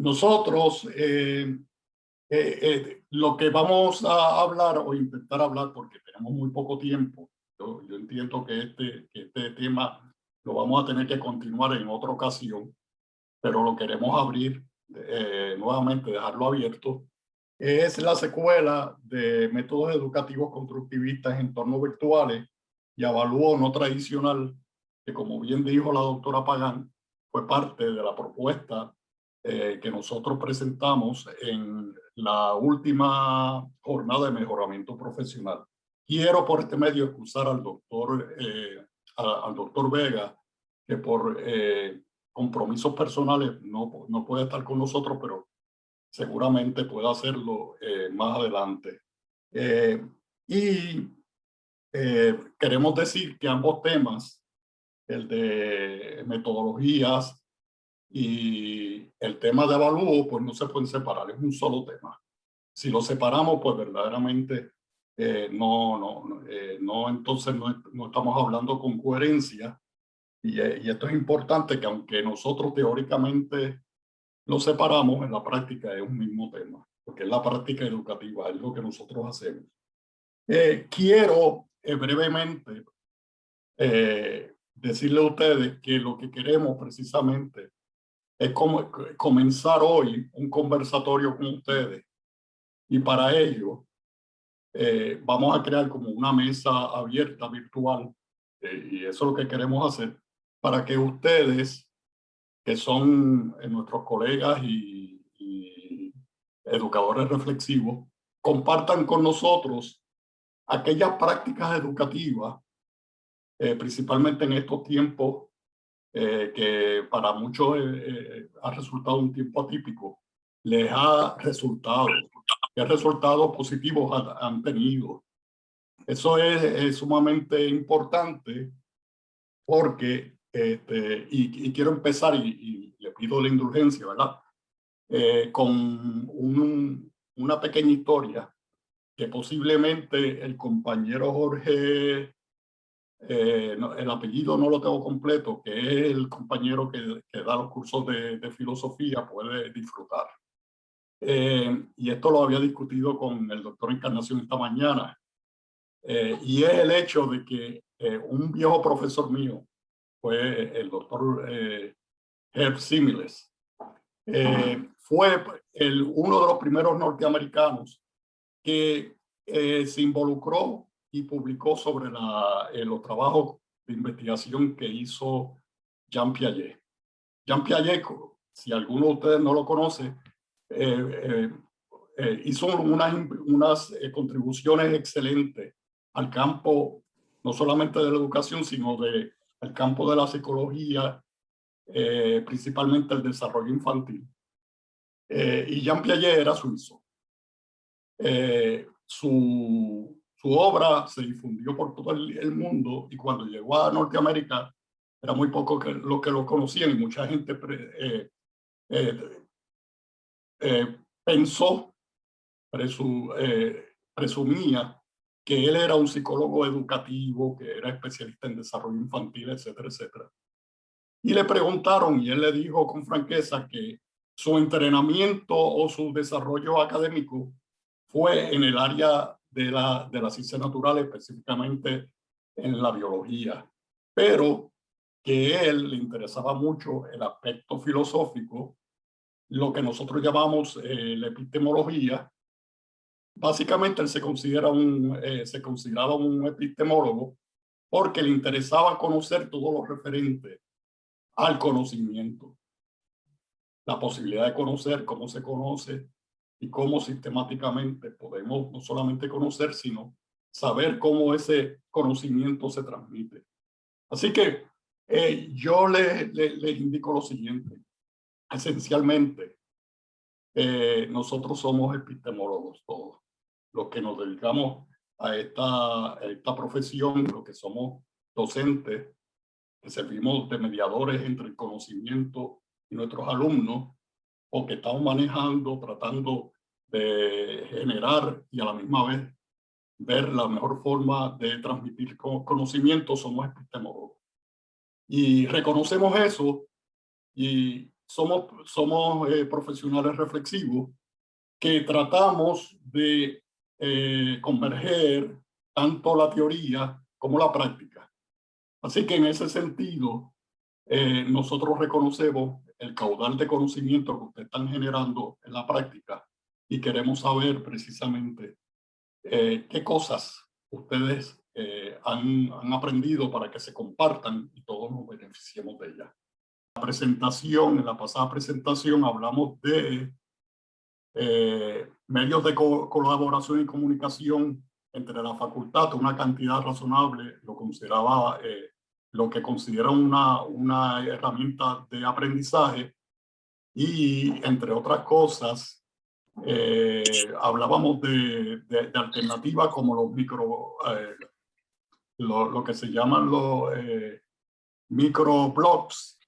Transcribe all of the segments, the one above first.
nosotros eh, eh, eh, lo que vamos a hablar o intentar hablar, porque tenemos muy poco tiempo, yo, yo entiendo que este, que este tema lo vamos a tener que continuar en otra ocasión, pero lo queremos abrir eh, nuevamente, dejarlo abierto, es la secuela de métodos educativos constructivistas en entornos virtuales y avalúo no tradicional, que como bien dijo la doctora Pagán, fue parte de la propuesta eh, que nosotros presentamos en la última jornada de mejoramiento profesional. Quiero por este medio excusar al doctor, eh, al doctor Vega, que por eh, compromisos personales no, no puede estar con nosotros, pero seguramente puede hacerlo más adelante. y queremos decir que ambos temas, el de metodologías y el tema de avalúo, pues no se pueden separar, es un solo tema. Si lo separamos, pues verdaderamente eh, no, no, eh, no, entonces no, no, estamos hablando con coherencia. Y, eh, y, esto es importante que aunque nosotros teóricamente lo separamos, en la práctica es un mismo tema, porque es la práctica educativa, es lo que nosotros hacemos. quiero brevemente decirle a ustedes que lo que queremos precisamente es como comenzar hoy un conversatorio con ustedes. Y para ello eh, vamos a crear como una mesa abierta virtual eh, y eso es lo que queremos hacer para que ustedes, que son eh, nuestros colegas y, y educadores reflexivos, compartan con nosotros aquellas prácticas educativas, principalmente en estos tiempos eh, que para muchos eh, eh, ha resultado un tiempo atípico, les ha resultado, qué resultados positivos han, tenido. Eso es, sumamente importante porque, este, y, quiero empezar, y, le pido la indulgencia, ¿verdad? con un, una pequeña historia que posiblemente el compañero Jorge eh, el apellido no lo tengo completo, que es el compañero que, que da los cursos de, de, filosofía, puede disfrutar. Eh, y esto lo había discutido con el doctor Encarnación esta mañana. Eh, y es el hecho de que un viejo profesor mío fue el doctor Herb Similes. fue el, uno de los primeros norteamericanos que se involucró y publicó sobre la, eh, los trabajos de investigación que hizo Jean Piaget. Jean Piaget, si alguno de ustedes no lo conoce, eh, eh, hizo unas, unas contribuciones excelentes al campo, no solamente de la educación, sino de, al campo de la psicología, principalmente el desarrollo infantil. y Jean Piaget era suizo. su su obra se difundió por todo el, mundo y cuando llegó a Norteamérica era muy poco que, lo que lo conocían y mucha gente eh, eh, eh, pensó, presumía que él era un psicólogo educativo, que era especialista en desarrollo infantil, etcétera, etcétera. Y le preguntaron y él le dijo con franqueza que su entrenamiento o su desarrollo académico fue en el área de la, de la ciencia natural, específicamente en la biología, pero que a él le interesaba mucho el aspecto filosófico, lo que nosotros llamamos eh, la epistemología. Básicamente él se, considera un, eh, se consideraba un epistemólogo porque le interesaba conocer todo lo referente al conocimiento. La posibilidad de conocer cómo se conoce, y cómo sistemáticamente podemos no solamente conocer, sino saber cómo ese conocimiento se transmite. Así que eh, yo les le, indico lo siguiente. Esencialmente, eh, nosotros somos epistemólogos todos, los que nos dedicamos a esta, a esta profesión, los que somos docentes, que servimos de mediadores entre el conocimiento y nuestros alumnos, o que estamos manejando, tratando de generar y a la misma vez ver la mejor forma de transmitir conocimiento, somos epistemólogos. Y reconocemos eso y somos, somos profesionales reflexivos que tratamos de converger tanto la teoría como la práctica. Así que en ese sentido, nosotros reconocemos el caudal de conocimiento que ustedes están generando en la práctica y queremos saber precisamente eh, qué cosas ustedes eh, han, han, aprendido para que se compartan y todos nos beneficiemos de ellas. La presentación, en la pasada presentación hablamos de eh, medios de colaboración y comunicación entre la facultad, una cantidad razonable, lo consideraba lo que considera una, una herramienta de aprendizaje y entre otras cosas eh, hablábamos de, de, alternativas como los micro, eh, lo, que se llaman los eh, microblogs,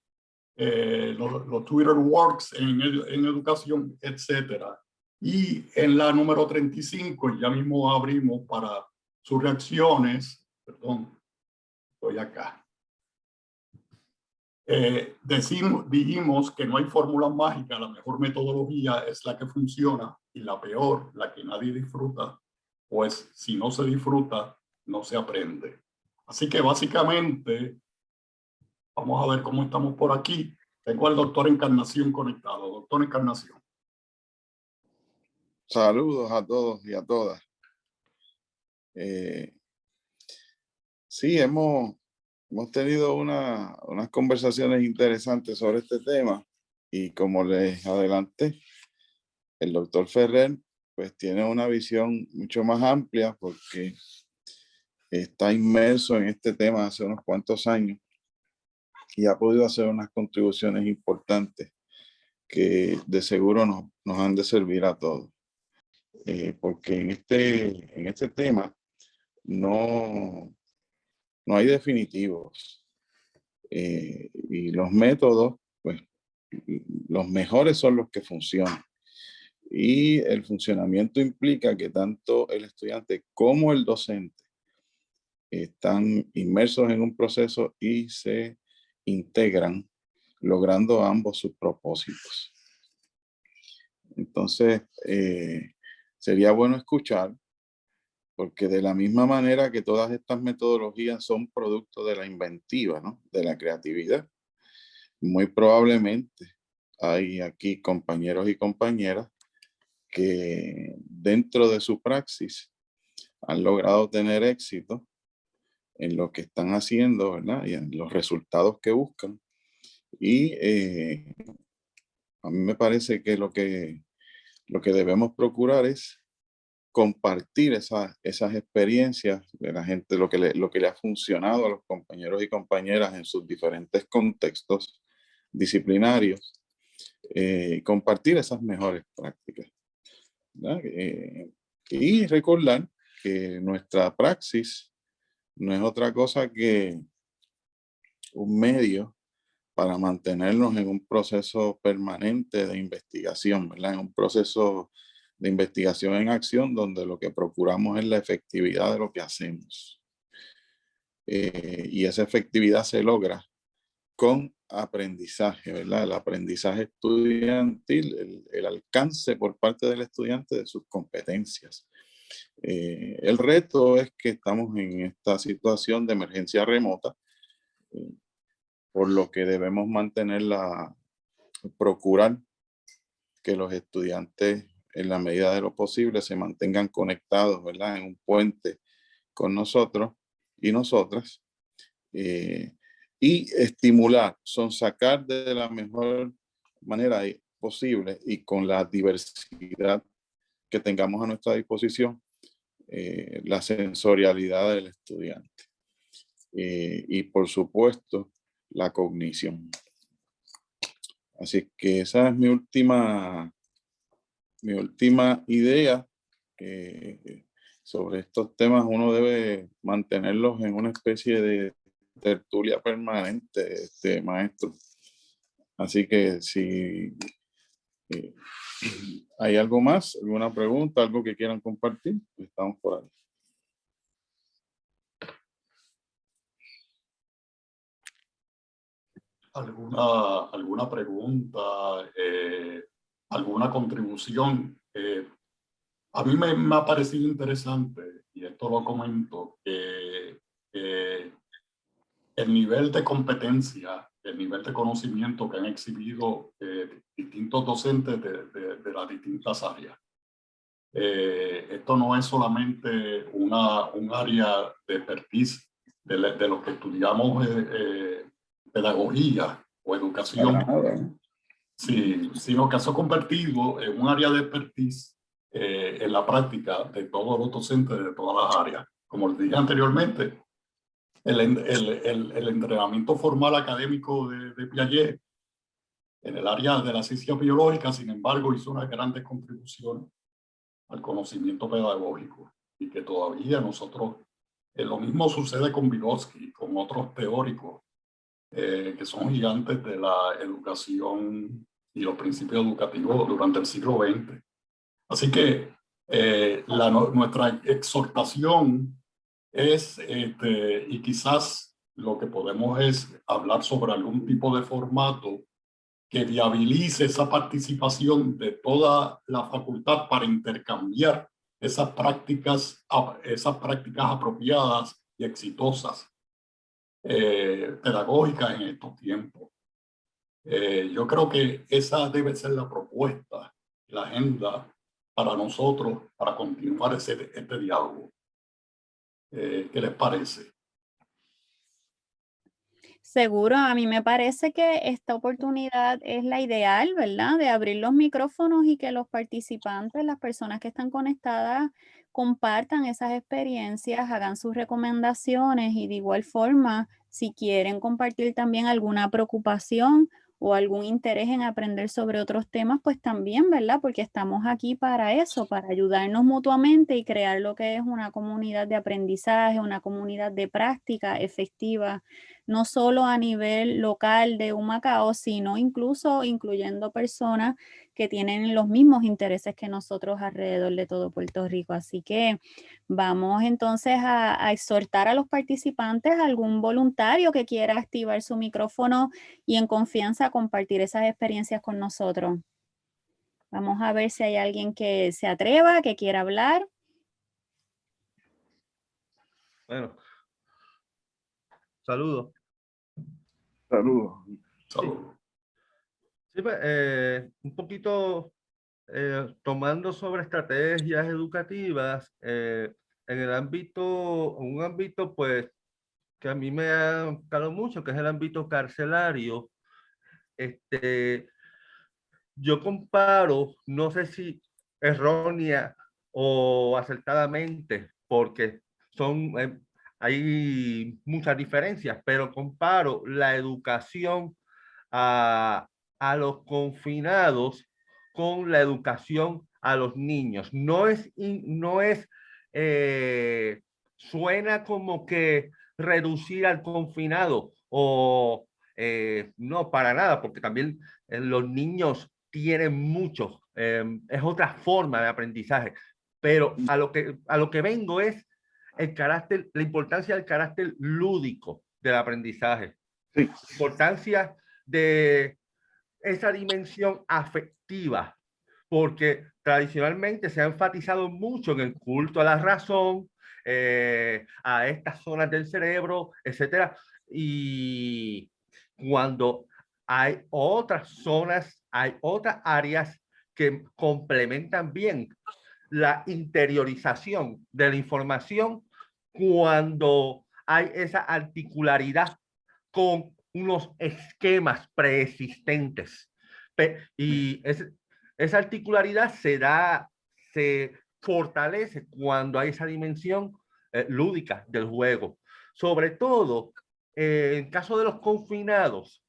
los, los, Twitter Works en, en educación, etcétera. Y en la número 35, ya mismo abrimos para sus reacciones, perdón, estoy acá. Eh, decimos, dijimos que no hay fórmula mágica, la mejor metodología es la que funciona y la peor, la que nadie disfruta, pues si no se disfruta, no se aprende. Así que básicamente, vamos a ver cómo estamos por aquí. Tengo al doctor Encarnación conectado. Doctor Encarnación. Saludos a todos y a todas. Eh, sí, hemos hemos tenido una, unas conversaciones interesantes sobre este tema y como les adelanté, el doctor Ferrer pues tiene una visión mucho más amplia porque está inmerso en este tema hace unos cuantos años y ha podido hacer unas contribuciones importantes que de seguro nos, nos han de servir a todos. Eh, porque en este, en este tema no, no hay definitivos. Eh, y los métodos, pues los mejores son los que funcionan. Y el funcionamiento implica que tanto el estudiante como el docente están inmersos en un proceso y se integran, logrando ambos sus propósitos. Entonces, eh, sería bueno escuchar porque de la misma manera que todas estas metodologías son producto de la inventiva, ¿no? de la creatividad, muy probablemente hay aquí compañeros y compañeras que dentro de su praxis han logrado tener éxito en lo que están haciendo, ¿verdad? Y en los resultados que buscan. Y eh, a mí me parece que lo que, lo que debemos procurar es compartir esas, esas experiencias de la gente, lo que, le, lo que le ha funcionado a los compañeros y compañeras en sus diferentes contextos disciplinarios, eh, compartir esas mejores prácticas. Eh, y recordar que nuestra praxis no es otra cosa que un medio para mantenernos en un proceso permanente de investigación, ¿verdad? en un proceso de investigación en acción donde lo que procuramos es la efectividad de lo que hacemos. Eh, y esa efectividad se logra con aprendizaje, ¿verdad? El aprendizaje estudiantil, el, alcance por parte del estudiante de sus competencias. Eh, el reto es que estamos en esta situación de emergencia remota, eh, por lo que debemos mantener la, procurar que los estudiantes en la medida de lo posible se mantengan conectados, ¿verdad? En un puente con nosotros y nosotras. Eh, y estimular, son sacar de la mejor manera posible y con la diversidad que tengamos a nuestra disposición, eh, la sensorialidad del estudiante. Eh, y por supuesto, la cognición. Así que esa es mi última mi última idea sobre estos temas, uno debe mantenerlos en una especie de tertulia permanente, este maestro. Así que si eh, hay algo más, alguna pregunta, algo que quieran compartir, estamos por ahí. alguna, alguna pregunta, eh, alguna contribución. Eh, a mí me, me, ha parecido interesante, y esto lo comento, que el nivel de competencia, el nivel de conocimiento que han exhibido eh, distintos docentes de, de, las distintas áreas. esto no es solamente una, un área de expertise de, de lo que estudiamos pedagogía o educación, sí, sino ha convertido en un área de expertise eh, en la práctica de todos los docentes de todas las áreas. Como les dije anteriormente, el, el, el, el entrenamiento formal académico de, de, Piaget en el área de la ciencia biológica, sin embargo, hizo una grande contribución al conocimiento pedagógico y que todavía nosotros, eh, lo mismo sucede con Vygotsky, con otros teóricos eh, que son gigantes de la educación y los principios educativos durante el siglo XX. Así que eh, la, nuestra exhortación es, este, y quizás lo que podemos es hablar sobre algún tipo de formato que viabilice esa participación de toda la facultad para intercambiar esas prácticas, esas prácticas apropiadas y exitosas eh, pedagógicas en estos tiempos. Eh, yo creo que esa debe ser la propuesta, la agenda para nosotros, para continuar este diálogo. Eh, ¿Qué les parece? Seguro, a mí me parece que esta oportunidad es la ideal, ¿verdad? De abrir los micrófonos y que los participantes, las personas que están conectadas, compartan esas experiencias, hagan sus recomendaciones y de igual forma, si quieren compartir también alguna preocupación o algún interés en aprender sobre otros temas, pues también, ¿verdad? Porque estamos aquí para eso, para ayudarnos mutuamente y crear lo que es una comunidad de aprendizaje, una comunidad de práctica efectiva no solo a nivel local de Humacao, sino incluso incluyendo personas que tienen los mismos intereses que nosotros alrededor de todo Puerto Rico. Así que vamos entonces a, exhortar a los participantes, algún voluntario que quiera activar su micrófono y en confianza compartir esas experiencias con nosotros. Vamos a ver si hay alguien que se atreva, que quiera hablar. Bueno, Saludos. Saludos. Sí, pues, eh, un poquito eh, tomando sobre estrategias educativas eh, en el ámbito, un ámbito pues que a mí me ha gustado mucho, que es el ámbito carcelario. Este, yo comparo, no sé si errónea o acertadamente, porque son hay muchas diferencias, pero comparo la educación a, a los confinados con la educación a los niños. No es, no es, eh, suena como que reducir al confinado o eh, no para nada, porque también eh, los niños tienen mucho, es otra forma de aprendizaje, pero a lo que, a lo que vengo es el carácter, la importancia del carácter lúdico del aprendizaje. Sí. Importancia de esa dimensión afectiva, porque tradicionalmente se ha enfatizado mucho en el culto a la razón, eh, a estas zonas del cerebro, etcétera. Y cuando hay otras zonas, hay otras áreas que complementan bien la interiorización de la información cuando hay esa articularidad con unos esquemas preexistentes. Y esa articularidad se da, se fortalece cuando hay esa dimensión eh, lúdica del juego. Sobre todo, eh, en caso de los confinados,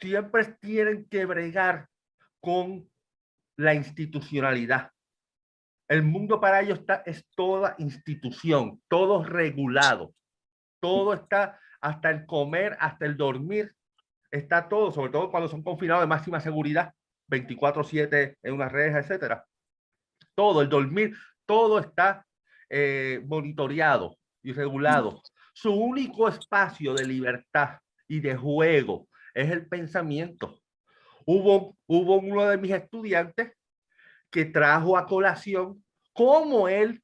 siempre tienen que bregar con la institucionalidad. El mundo para ellos está, es toda institución, todo regulado, todo está, hasta el comer, hasta el dormir, está todo, sobre todo cuando son confinados de máxima seguridad, 24-7 en una reja, etcétera. Todo, el dormir, todo está eh, monitoreado y regulado. Su único espacio de libertad y de juego, es el pensamiento. Hubo, hubo uno de mis estudiantes que trajo a colación cómo él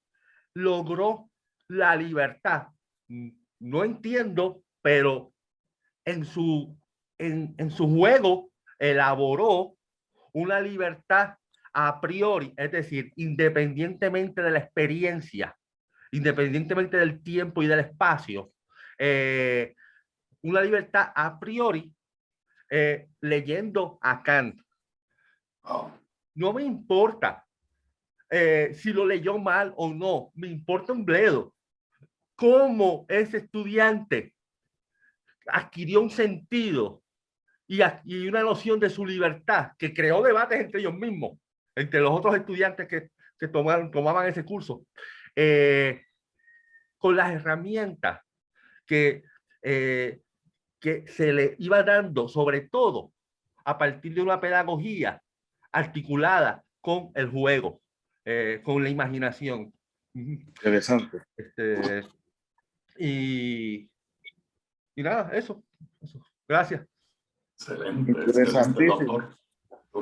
logró la libertad. No entiendo, pero en su, en, en su juego elaboró una libertad a priori, es decir, independientemente de la experiencia, independientemente del tiempo y del espacio, eh, una libertad a priori eh, leyendo a Kant. No me importa eh, si lo leyó mal o no, me importa un bledo. Cómo ese estudiante adquirió un sentido y, y una noción de su libertad que creó debates entre ellos mismos entre los otros estudiantes que, que tomaron, tomaban ese curso, eh, con las herramientas que, eh, que se le iba dando, sobre todo a partir de una pedagogía articulada con el juego, eh, con la imaginación. Interesante. Este, y, y nada, eso, eso. Gracias. Excelente, excelente doctor.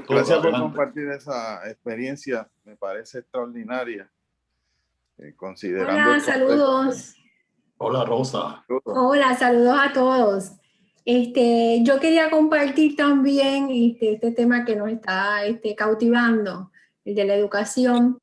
Gracias por compartir esa experiencia, me parece extraordinaria. Eh, considerando Hola, saludos. Hola, Rosa. Hola, saludos a todos. Este, yo quería compartir también este, este tema que nos está este, cautivando, el de la educación,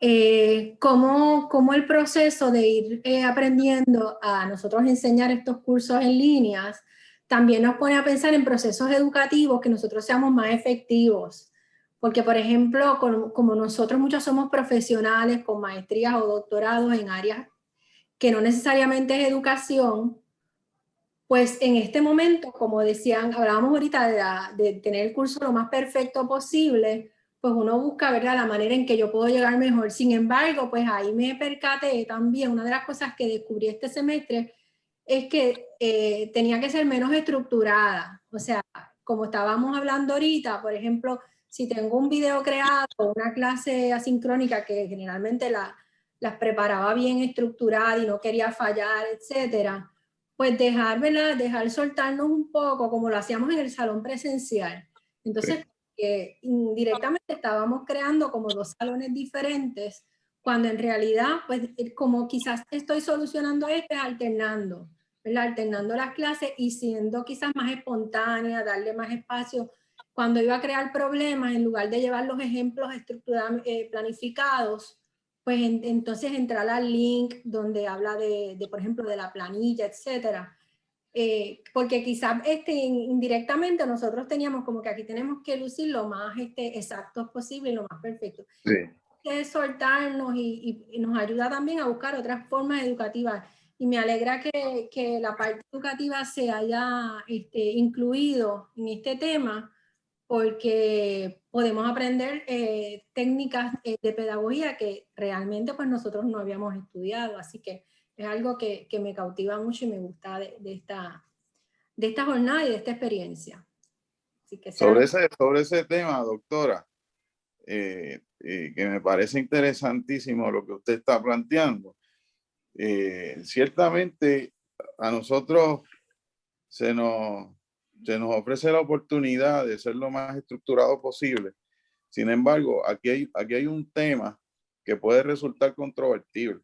eh, cómo, cómo, el proceso de ir eh, aprendiendo a nosotros enseñar estos cursos en líneas también nos pone a pensar en procesos educativos que nosotros seamos más efectivos. Porque, por ejemplo, como, nosotros muchos somos profesionales con maestrías o doctorados en áreas que no necesariamente es educación, pues en este momento, como decían, hablábamos ahorita de, de, tener el curso lo más perfecto posible, pues uno busca ¿verdad? la manera en que yo puedo llegar mejor. Sin embargo, pues ahí me percaté también, una de las cosas que descubrí este semestre, es que eh, tenía que ser menos estructurada. O sea, como estábamos hablando ahorita, por ejemplo, si tengo un video creado, una clase asincrónica que generalmente la, las preparaba bien estructurada y no quería fallar, etcétera, pues dejar, ¿verdad? dejar soltarnos un poco como lo hacíamos en el salón presencial. Entonces, eh, indirectamente estábamos creando como dos salones diferentes, cuando en realidad, pues como quizás estoy solucionando esto, es alternando alternando las clases y siendo quizás más espontánea, darle más espacio. Cuando iba a crear problemas, en lugar de llevar los ejemplos estructurados, eh, planificados, pues entonces entrar al link donde habla de, por ejemplo, de la planilla, etcétera. Eh, porque quizás este, indirectamente nosotros teníamos como que aquí tenemos que lucir lo más este, exactos posible y lo más perfecto. Sí. Que soltarnos y, y, nos ayuda también a buscar otras formas educativas y me alegra que, que la parte educativa se haya este, incluido en este tema porque podemos aprender eh, técnicas eh, de pedagogía que realmente pues nosotros no habíamos estudiado, así que es algo que, que me cautiva mucho y me gusta de, de, esta, de esta jornada y de esta experiencia. Así que sobre, ese, sobre ese tema, doctora, eh, que me parece interesantísimo lo que usted está planteando, eh, ciertamente a nosotros se nos, se nos ofrece la oportunidad de ser lo más estructurado posible. Sin embargo, aquí hay, aquí hay un tema que puede resultar controvertible.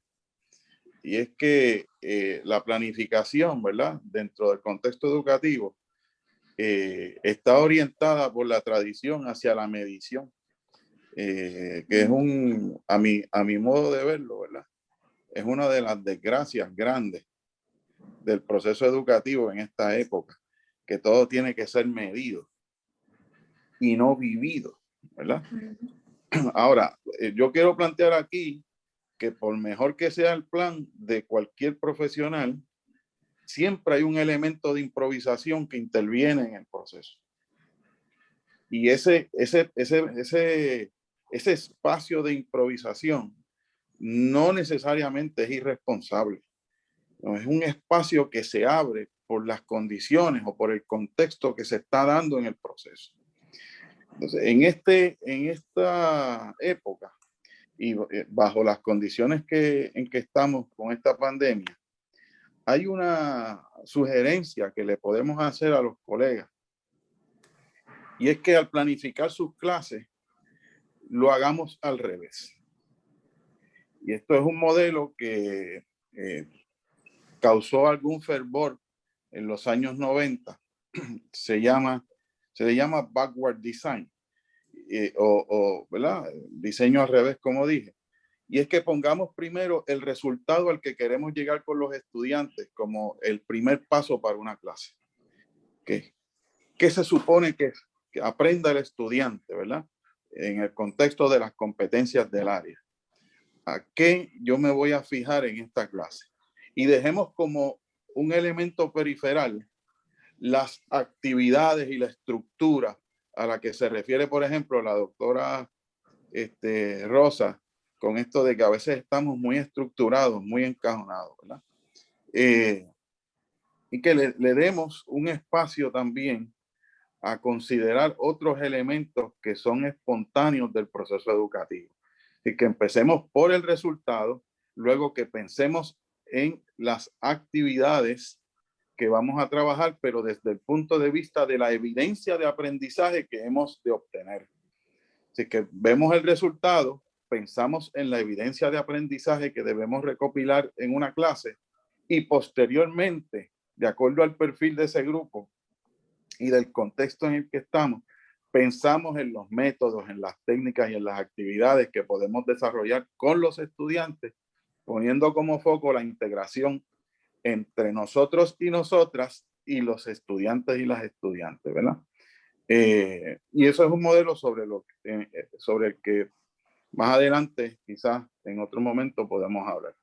Y es que eh, la planificación, ¿verdad? Dentro del contexto educativo, eh, está orientada por la tradición hacia la medición, que es un, a mi, a mi modo de verlo, ¿verdad? es una de las desgracias grandes del proceso educativo en esta época, que todo tiene que ser medido y no vivido, ¿verdad? Ahora, eh, yo quiero plantear aquí que por mejor que sea el plan de cualquier profesional, siempre hay un elemento de improvisación que interviene en el proceso. Y ese, ese, ese, ese, ese espacio de improvisación no necesariamente es irresponsable. No, es un espacio que se abre por las condiciones o por el contexto que se está dando en el proceso. Entonces, en, este, en esta época y eh, bajo las condiciones que, en que estamos con esta pandemia, hay una sugerencia que le podemos hacer a los colegas y es que al planificar sus clases lo hagamos al revés. Y esto es un modelo que eh, causó algún fervor en los años 90. Se llama, se le llama backward design o, o ¿verdad? diseño al revés, como dije. Y es que pongamos primero el resultado al que queremos llegar con los estudiantes como el primer paso para una clase. ¿Qué, qué se supone que, que aprenda el estudiante, verdad? En el contexto de las competencias del área. ¿A qué yo me voy a fijar en esta clase? Y dejemos como un elemento periferal las actividades y la estructura a la que se refiere, por ejemplo, la doctora este, Rosa con esto de que a veces estamos muy estructurados, muy encajonados, ¿verdad? Eh, y que le, le, demos un espacio también a considerar otros elementos que son espontáneos del proceso educativo. Y que empecemos por el resultado, luego que pensemos en las actividades que vamos a trabajar, pero desde el punto de vista de la evidencia de aprendizaje que hemos de obtener. Así que vemos el resultado, pensamos en la evidencia de aprendizaje que debemos recopilar en una clase y posteriormente, de acuerdo al perfil de ese grupo y del contexto en el que estamos, pensamos en los métodos, en las técnicas y en las actividades que podemos desarrollar con los estudiantes, poniendo como foco la integración entre nosotros y nosotras y los estudiantes y las estudiantes, ¿verdad? Eh, y eso es un modelo sobre, lo, eh, sobre el que más adelante, quizás en otro momento podemos hablar.